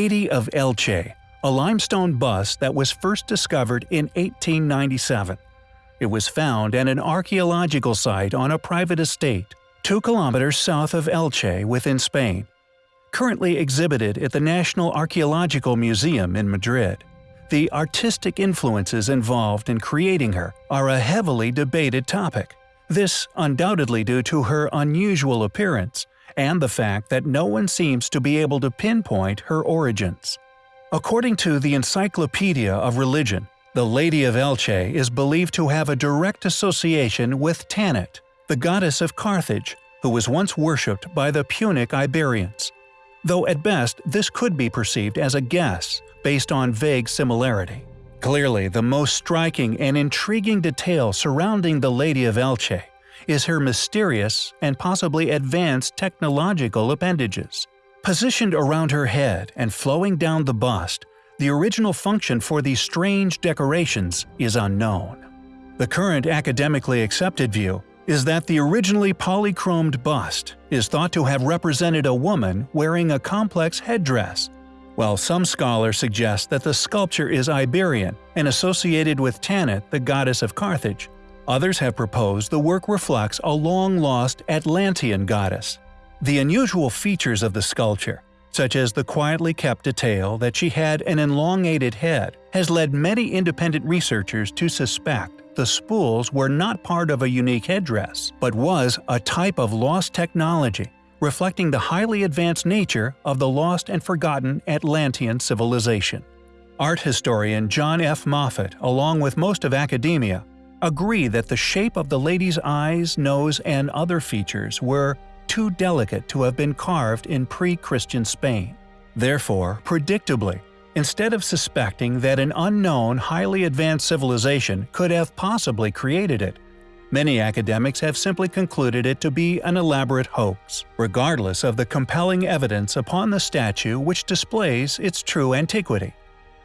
Lady of Elche, a limestone bust that was first discovered in 1897. It was found at an archaeological site on a private estate, 2 kilometers south of Elche within Spain. Currently exhibited at the National Archaeological Museum in Madrid. The artistic influences involved in creating her are a heavily debated topic. This undoubtedly due to her unusual appearance and the fact that no one seems to be able to pinpoint her origins. According to the Encyclopedia of Religion, the Lady of Elche is believed to have a direct association with Tanit, the goddess of Carthage, who was once worshipped by the Punic Iberians. Though at best this could be perceived as a guess based on vague similarity. Clearly, the most striking and intriguing detail surrounding the Lady of Elche is her mysterious and possibly advanced technological appendages. Positioned around her head and flowing down the bust, the original function for these strange decorations is unknown. The current academically accepted view is that the originally polychromed bust is thought to have represented a woman wearing a complex headdress, while some scholars suggest that the sculpture is Iberian and associated with Tanit, the goddess of Carthage, Others have proposed the work reflects a long-lost Atlantean goddess. The unusual features of the sculpture, such as the quietly kept detail that she had an elongated head, has led many independent researchers to suspect the spools were not part of a unique headdress, but was a type of lost technology, reflecting the highly advanced nature of the lost and forgotten Atlantean civilization. Art historian John F. Moffitt, along with most of academia, agree that the shape of the lady's eyes, nose, and other features were too delicate to have been carved in pre-Christian Spain. Therefore, predictably, instead of suspecting that an unknown, highly advanced civilization could have possibly created it, many academics have simply concluded it to be an elaborate hoax, regardless of the compelling evidence upon the statue which displays its true antiquity,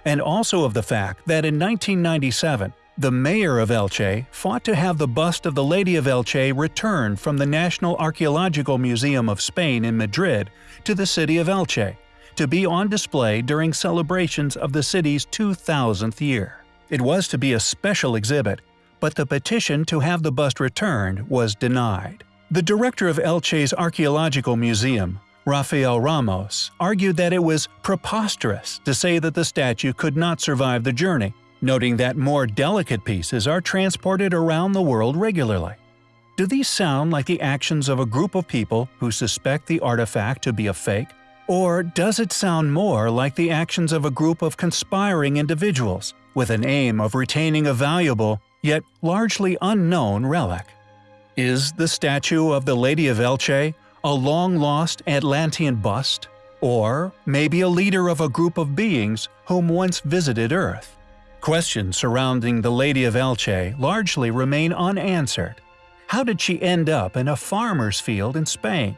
and also of the fact that in 1997 the mayor of Elche fought to have the bust of the Lady of Elche returned from the National Archaeological Museum of Spain in Madrid to the city of Elche, to be on display during celebrations of the city's 2000th year. It was to be a special exhibit, but the petition to have the bust returned was denied. The director of Elche's Archaeological Museum, Rafael Ramos, argued that it was preposterous to say that the statue could not survive the journey, noting that more delicate pieces are transported around the world regularly. Do these sound like the actions of a group of people who suspect the artifact to be a fake? Or does it sound more like the actions of a group of conspiring individuals, with an aim of retaining a valuable, yet largely unknown relic? Is the statue of the Lady of Elche a long-lost Atlantean bust? Or maybe a leader of a group of beings whom once visited Earth? Questions surrounding the Lady of Elche largely remain unanswered. How did she end up in a farmer's field in Spain?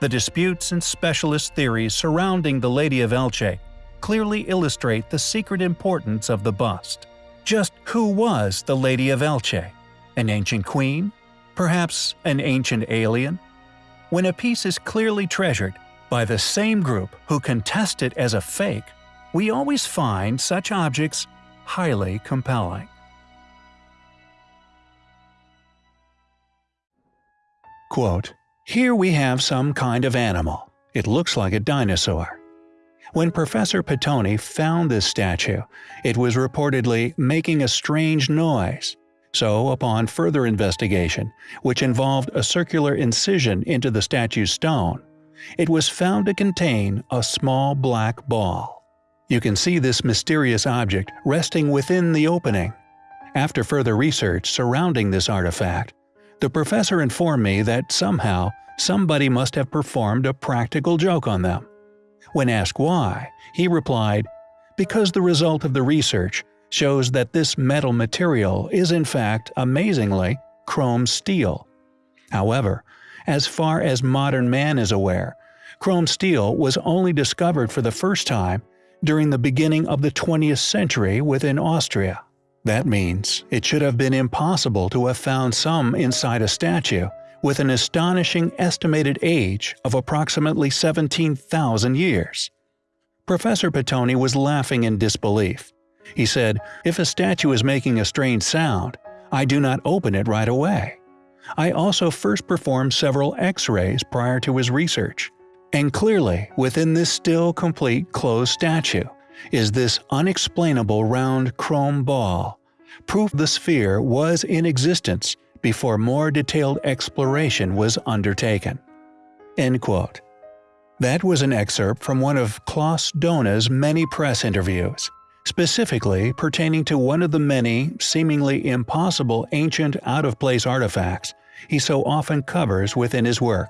The disputes and specialist theories surrounding the Lady of Elche clearly illustrate the secret importance of the bust. Just who was the Lady of Elche? An ancient queen? Perhaps an ancient alien? When a piece is clearly treasured by the same group who contest it as a fake, we always find such objects highly compelling. Quote, Here we have some kind of animal. It looks like a dinosaur. When Professor Pittoni found this statue, it was reportedly making a strange noise. So, upon further investigation, which involved a circular incision into the statue's stone, it was found to contain a small black ball. You can see this mysterious object resting within the opening. After further research surrounding this artifact, the professor informed me that somehow somebody must have performed a practical joke on them. When asked why, he replied, because the result of the research shows that this metal material is in fact, amazingly, chrome steel. However, as far as modern man is aware, chrome steel was only discovered for the first time during the beginning of the 20th century within Austria. That means it should have been impossible to have found some inside a statue with an astonishing estimated age of approximately 17,000 years. Professor Pittoni was laughing in disbelief. He said, If a statue is making a strange sound, I do not open it right away. I also first performed several x-rays prior to his research. And clearly, within this still complete closed statue, is this unexplainable round chrome ball, proof the sphere was in existence before more detailed exploration was undertaken. End quote. That was an excerpt from one of Klaus Dona's many press interviews, specifically pertaining to one of the many, seemingly impossible ancient out-of-place artifacts he so often covers within his work.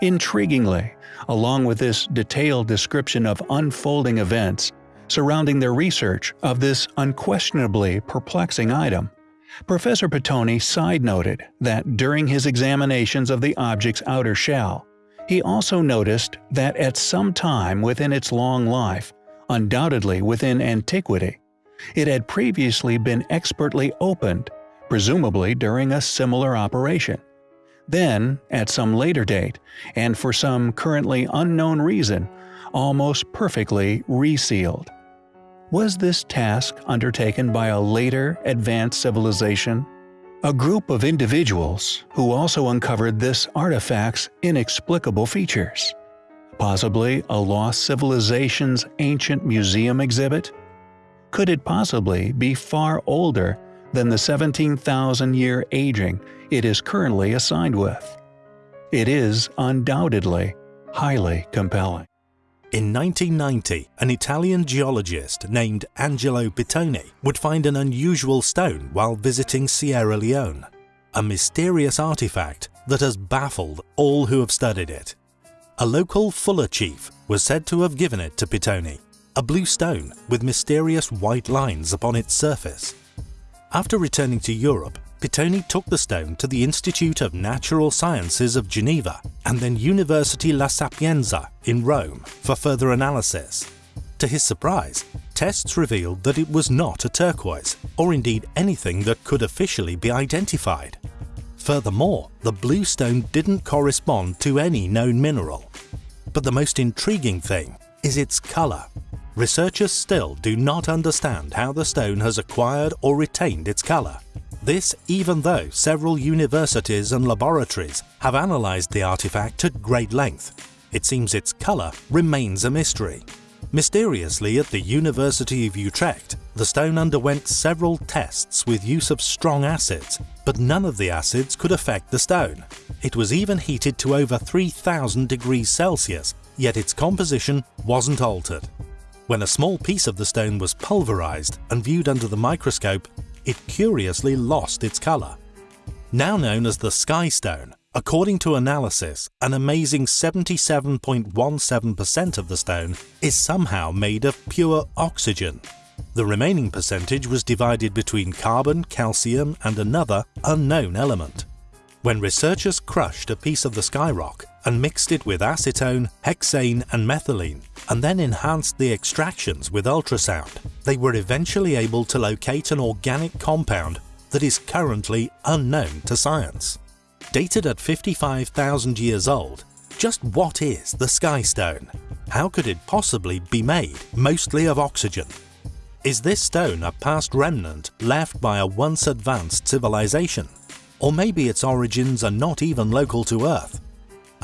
Intriguingly, along with this detailed description of unfolding events surrounding their research of this unquestionably perplexing item, Professor Pittoni side noted that during his examinations of the object's outer shell, he also noticed that at some time within its long life, undoubtedly within antiquity, it had previously been expertly opened, presumably during a similar operation. Then, at some later date, and for some currently unknown reason, almost perfectly resealed. Was this task undertaken by a later, advanced civilization? A group of individuals who also uncovered this artifact's inexplicable features. Possibly a lost civilization's ancient museum exhibit? Could it possibly be far older than the 17,000 year aging it is currently assigned with? It is undoubtedly highly compelling. In 1990, an Italian geologist named Angelo Pittoni would find an unusual stone while visiting Sierra Leone, a mysterious artifact that has baffled all who have studied it. A local Fula chief was said to have given it to Pittoni, a blue stone with mysterious white lines upon its surface. After returning to Europe, Pittoni took the stone to the Institute of Natural Sciences of Geneva and then University La Sapienza in Rome for further analysis. To his surprise, tests revealed that it was not a turquoise, or indeed anything that could officially be identified. Furthermore, the blue stone didn't correspond to any known mineral. But the most intriguing thing is its colour. Researchers still do not understand how the stone has acquired or retained its colour. This even though several universities and laboratories have analysed the artifact at great length. It seems its colour remains a mystery. Mysteriously at the University of Utrecht, the stone underwent several tests with use of strong acids, but none of the acids could affect the stone. It was even heated to over 3000 degrees Celsius, yet its composition wasn't altered. When a small piece of the stone was pulverized and viewed under the microscope, it curiously lost its colour. Now known as the Sky Stone, according to analysis, an amazing 77.17% of the stone is somehow made of pure oxygen. The remaining percentage was divided between carbon, calcium and another unknown element. When researchers crushed a piece of the skyrock and mixed it with acetone, hexane and methylene, and then enhanced the extractions with ultrasound, they were eventually able to locate an organic compound that is currently unknown to science. Dated at 55,000 years old, just what is the Sky Stone? How could it possibly be made mostly of oxygen? Is this stone a past remnant left by a once advanced civilization? Or maybe its origins are not even local to Earth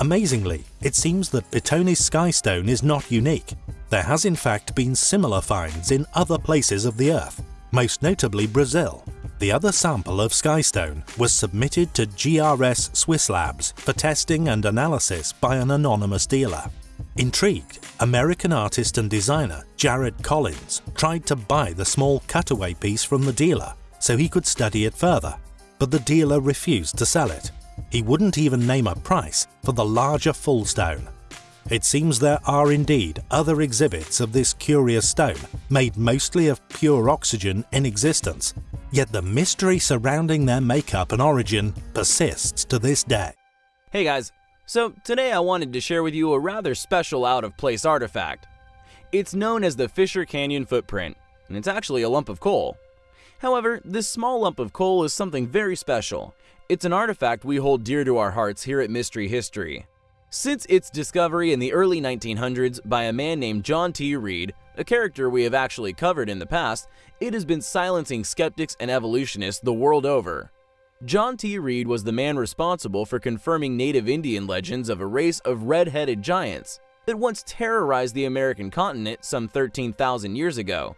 Amazingly, it seems that Pittoni's Skystone is not unique. There has in fact been similar finds in other places of the Earth, most notably Brazil. The other sample of Skystone was submitted to GRS Swiss Labs for testing and analysis by an anonymous dealer. Intrigued, American artist and designer Jared Collins tried to buy the small cutaway piece from the dealer so he could study it further, but the dealer refused to sell it. He wouldn't even name a price for the larger full stone. It seems there are indeed other exhibits of this curious stone, made mostly of pure oxygen in existence, yet the mystery surrounding their makeup and origin persists to this day. Hey guys, so today I wanted to share with you a rather special out-of-place artifact. It's known as the Fisher Canyon Footprint, and it's actually a lump of coal. However, this small lump of coal is something very special, it's an artifact we hold dear to our hearts here at Mystery History. Since its discovery in the early 1900s by a man named John T. Reid, a character we have actually covered in the past, it has been silencing skeptics and evolutionists the world over. John T. Reid was the man responsible for confirming native Indian legends of a race of red-headed giants that once terrorized the American continent some 13,000 years ago.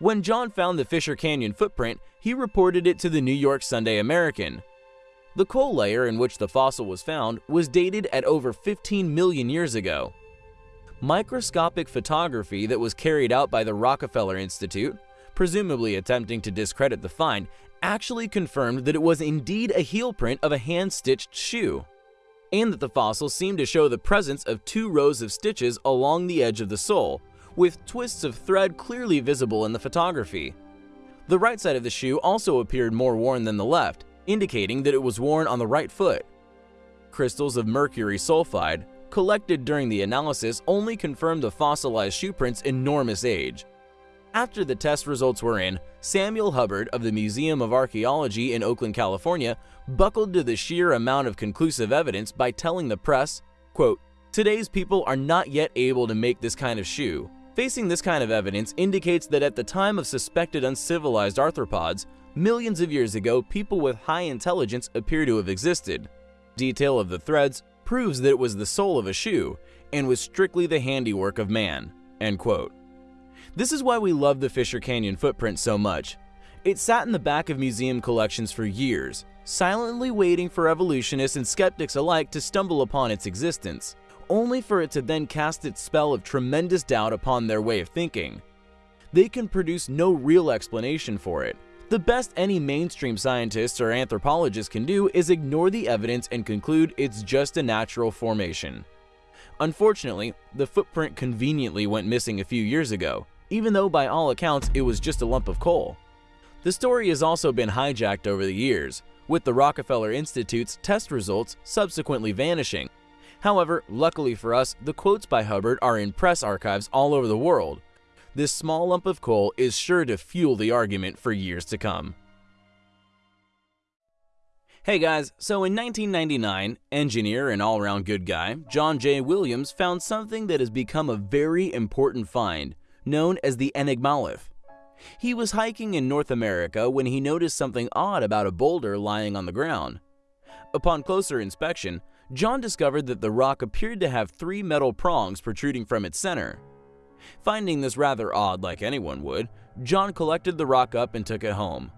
When John found the Fisher Canyon footprint, he reported it to the New York Sunday American. The coal layer in which the fossil was found was dated at over 15 million years ago. Microscopic photography that was carried out by the Rockefeller Institute, presumably attempting to discredit the find, actually confirmed that it was indeed a heel print of a hand-stitched shoe, and that the fossil seemed to show the presence of two rows of stitches along the edge of the sole, with twists of thread clearly visible in the photography. The right side of the shoe also appeared more worn than the left, indicating that it was worn on the right foot. Crystals of mercury sulfide, collected during the analysis, only confirmed the fossilized shoe print's enormous age. After the test results were in, Samuel Hubbard of the Museum of Archaeology in Oakland, California, buckled to the sheer amount of conclusive evidence by telling the press, quote, Today's people are not yet able to make this kind of shoe. Facing this kind of evidence indicates that at the time of suspected uncivilized arthropods, millions of years ago, people with high intelligence appear to have existed. Detail of the threads proves that it was the sole of a shoe and was strictly the handiwork of man." End quote. This is why we love the Fisher Canyon footprint so much. It sat in the back of museum collections for years, silently waiting for evolutionists and skeptics alike to stumble upon its existence only for it to then cast its spell of tremendous doubt upon their way of thinking. They can produce no real explanation for it. The best any mainstream scientists or anthropologists can do is ignore the evidence and conclude it's just a natural formation. Unfortunately, the footprint conveniently went missing a few years ago, even though by all accounts it was just a lump of coal. The story has also been hijacked over the years, with the Rockefeller Institute's test results subsequently vanishing However, luckily for us, the quotes by Hubbard are in press archives all over the world. This small lump of coal is sure to fuel the argument for years to come. Hey guys, so in 1999, engineer and all-around good guy, John J. Williams found something that has become a very important find, known as the Enigmalith. He was hiking in North America when he noticed something odd about a boulder lying on the ground. Upon closer inspection, John discovered that the rock appeared to have three metal prongs protruding from its center. Finding this rather odd like anyone would, John collected the rock up and took it home.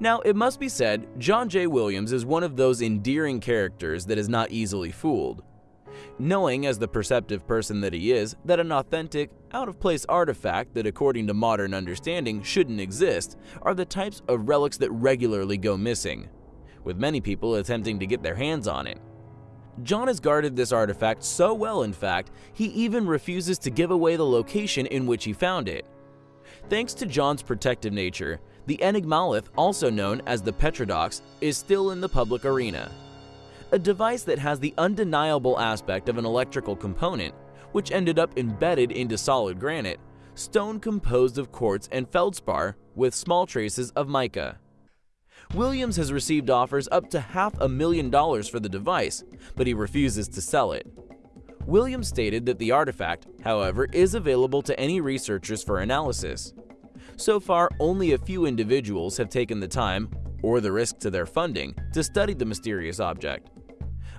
Now, it must be said, John J. Williams is one of those endearing characters that is not easily fooled. Knowing, as the perceptive person that he is, that an authentic, out-of-place artifact that according to modern understanding shouldn't exist are the types of relics that regularly go missing, with many people attempting to get their hands on it. John has guarded this artifact so well in fact, he even refuses to give away the location in which he found it. Thanks to John's protective nature, the Enigmalith, also known as the Petradox, is still in the public arena. A device that has the undeniable aspect of an electrical component, which ended up embedded into solid granite, stone composed of quartz and feldspar with small traces of mica. Williams has received offers up to half a million dollars for the device, but he refuses to sell it. Williams stated that the artifact, however, is available to any researchers for analysis. So far, only a few individuals have taken the time, or the risk to their funding, to study the mysterious object.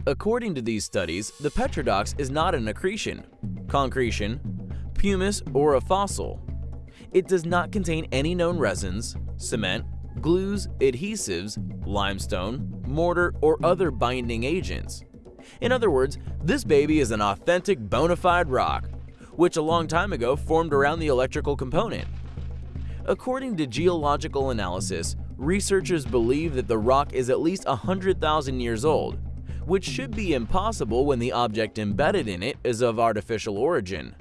According to these studies, the Petradox is not an accretion, concretion, pumice, or a fossil. It does not contain any known resins, cement, glues, adhesives, limestone, mortar, or other binding agents. In other words, this baby is an authentic bona fide rock, which a long time ago formed around the electrical component. According to geological analysis, researchers believe that the rock is at least 100,000 years old, which should be impossible when the object embedded in it is of artificial origin.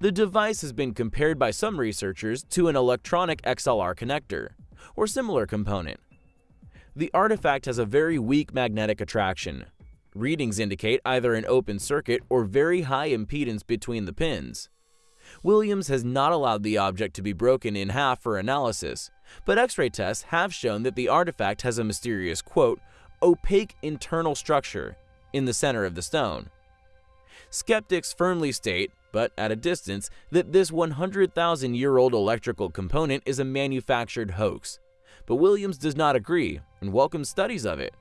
The device has been compared by some researchers to an electronic XLR connector, or similar component. The artifact has a very weak magnetic attraction. Readings indicate either an open circuit or very high impedance between the pins. Williams has not allowed the object to be broken in half for analysis, but X-ray tests have shown that the artifact has a mysterious, quote, opaque internal structure, in the center of the stone. Skeptics firmly state, but at a distance, that this 100,000 year old electrical component is a manufactured hoax. But Williams does not agree and welcomes studies of it.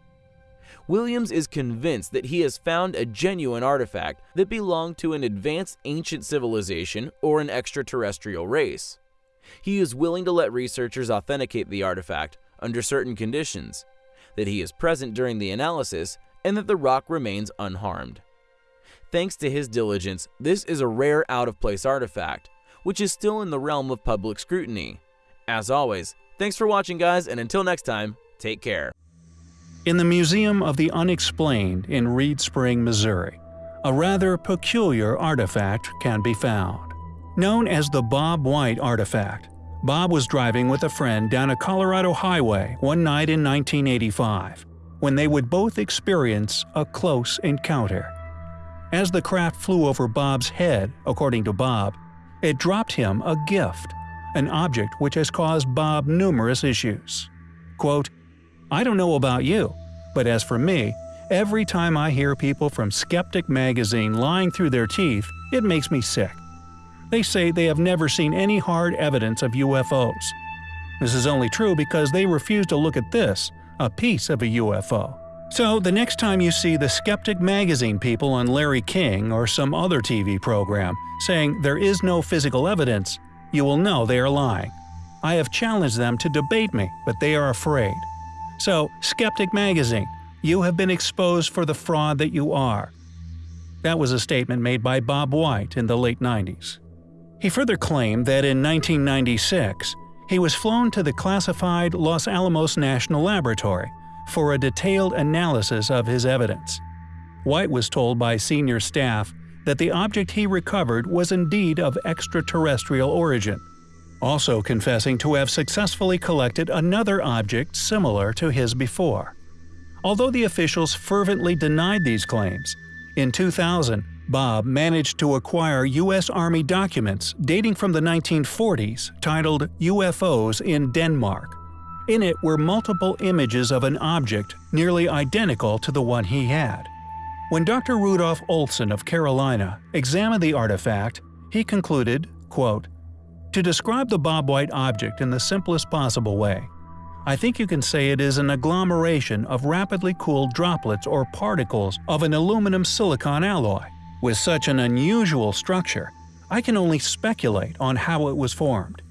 Williams is convinced that he has found a genuine artifact that belonged to an advanced ancient civilization or an extraterrestrial race. He is willing to let researchers authenticate the artifact under certain conditions, that he is present during the analysis, and that the rock remains unharmed. Thanks to his diligence, this is a rare out-of-place artifact, which is still in the realm of public scrutiny. As always, thanks for watching guys, and until next time, take care. In the Museum of the Unexplained in Reed Spring, Missouri, a rather peculiar artifact can be found. Known as the Bob White artifact, Bob was driving with a friend down a Colorado highway one night in 1985 when they would both experience a close encounter. As the craft flew over Bob's head, according to Bob, it dropped him a gift, an object which has caused Bob numerous issues. Quote, I don't know about you, but as for me, every time I hear people from Skeptic magazine lying through their teeth, it makes me sick. They say they have never seen any hard evidence of UFOs. This is only true because they refuse to look at this, a piece of a UFO. So, the next time you see the Skeptic magazine people on Larry King or some other TV program saying there is no physical evidence, you will know they are lying. I have challenged them to debate me, but they are afraid. So, Skeptic magazine, you have been exposed for the fraud that you are. That was a statement made by Bob White in the late 90s. He further claimed that in 1996, he was flown to the classified Los Alamos National Laboratory for a detailed analysis of his evidence. White was told by senior staff that the object he recovered was indeed of extraterrestrial origin, also confessing to have successfully collected another object similar to his before. Although the officials fervently denied these claims, in 2000, Bob managed to acquire U.S. Army documents dating from the 1940s titled UFOs in Denmark. In it were multiple images of an object nearly identical to the one he had. When Dr. Rudolf Olson of Carolina examined the artifact, he concluded, quote, To describe the Bob White object in the simplest possible way, I think you can say it is an agglomeration of rapidly cooled droplets or particles of an aluminum silicon alloy. With such an unusual structure, I can only speculate on how it was formed.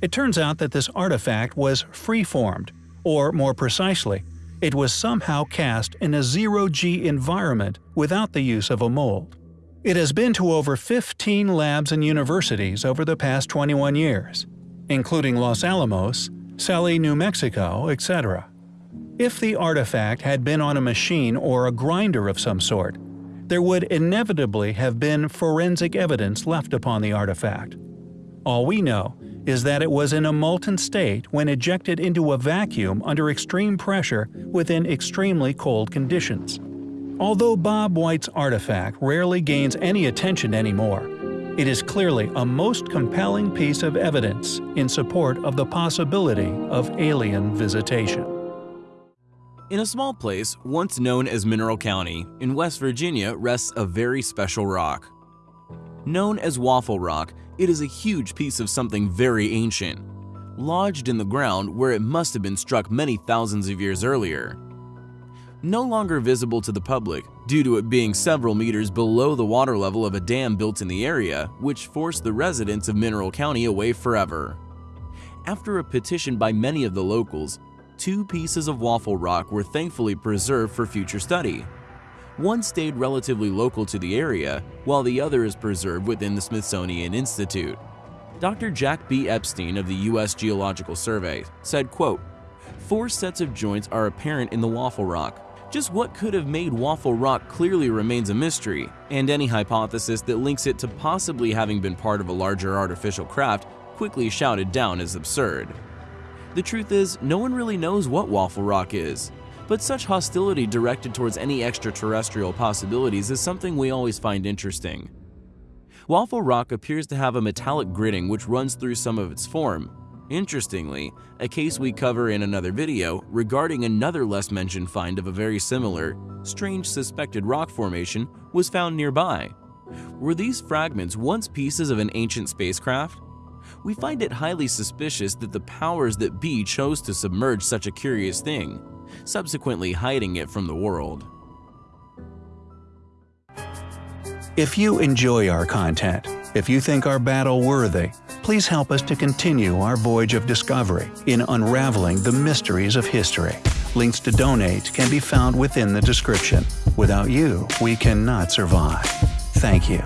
It turns out that this artifact was free-formed, or more precisely, it was somehow cast in a zero-G environment without the use of a mold. It has been to over 15 labs and universities over the past 21 years, including Los Alamos, Celi, New Mexico, etc. If the artifact had been on a machine or a grinder of some sort, there would inevitably have been forensic evidence left upon the artifact. All we know is that it was in a molten state when ejected into a vacuum under extreme pressure within extremely cold conditions. Although Bob White's artifact rarely gains any attention anymore, it is clearly a most compelling piece of evidence in support of the possibility of alien visitation. In a small place, once known as Mineral County, in West Virginia rests a very special rock. Known as Waffle Rock, it is a huge piece of something very ancient, lodged in the ground where it must have been struck many thousands of years earlier. No longer visible to the public due to it being several meters below the water level of a dam built in the area, which forced the residents of Mineral County away forever. After a petition by many of the locals, two pieces of waffle rock were thankfully preserved for future study. One stayed relatively local to the area, while the other is preserved within the Smithsonian Institute. Dr. Jack B. Epstein of the U.S. Geological Survey said, quote, Four sets of joints are apparent in the waffle rock. Just what could have made Waffle Rock clearly remains a mystery, and any hypothesis that links it to possibly having been part of a larger artificial craft quickly shouted down as absurd. The truth is, no one really knows what Waffle Rock is, but such hostility directed towards any extraterrestrial possibilities is something we always find interesting. Waffle rock appears to have a metallic gritting which runs through some of its form, Interestingly, a case we cover in another video regarding another less mentioned find of a very similar, strange suspected rock formation was found nearby. Were these fragments once pieces of an ancient spacecraft? We find it highly suspicious that the powers that be chose to submerge such a curious thing, subsequently hiding it from the world. If you enjoy our content, if you think our battle worthy, please help us to continue our voyage of discovery in unraveling the mysteries of history. Links to donate can be found within the description. Without you, we cannot survive. Thank you.